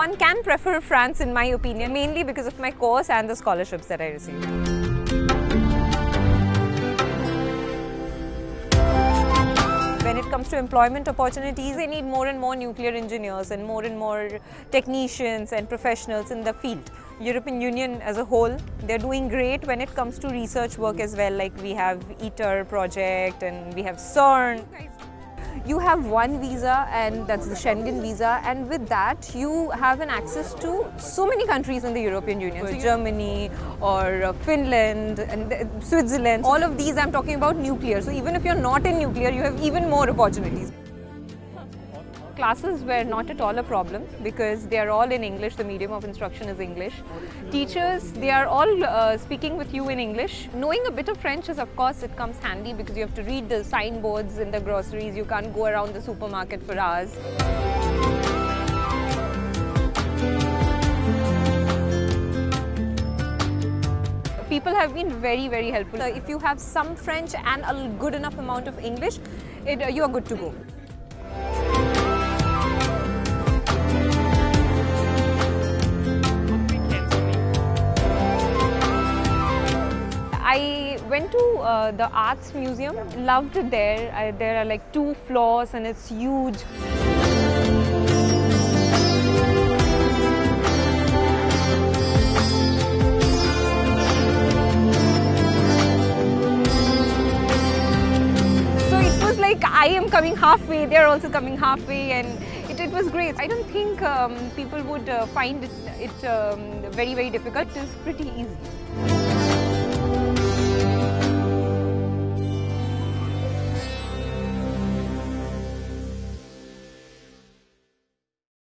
one can prefer France in my opinion, mainly because of my course and the scholarships that I received. When it comes to employment opportunities, they need more and more nuclear engineers and more and more technicians and professionals in the field. European Union as a whole, they're doing great when it comes to research work as well, like we have ITER project and we have CERN. You have one visa and that's the Schengen visa and with that you have an access to so many countries in the European Union. So Germany or uh, Finland and uh, Switzerland. All of these I'm talking about nuclear. So even if you're not in nuclear, you have even more opportunities. Classes were not at all a problem because they are all in English, the medium of instruction is English. Teachers, they are all uh, speaking with you in English. Knowing a bit of French is of course it comes handy because you have to read the signboards in the groceries, you can't go around the supermarket for hours. People have been very very helpful. If you have some French and a good enough amount of English, it, uh, you are good to go. I went to uh, the arts museum, loved it there. I, there are like two floors and it's huge. So it was like I am coming halfway, they're also coming halfway and it, it was great. I don't think um, people would uh, find it, it um, very very difficult. It is pretty easy.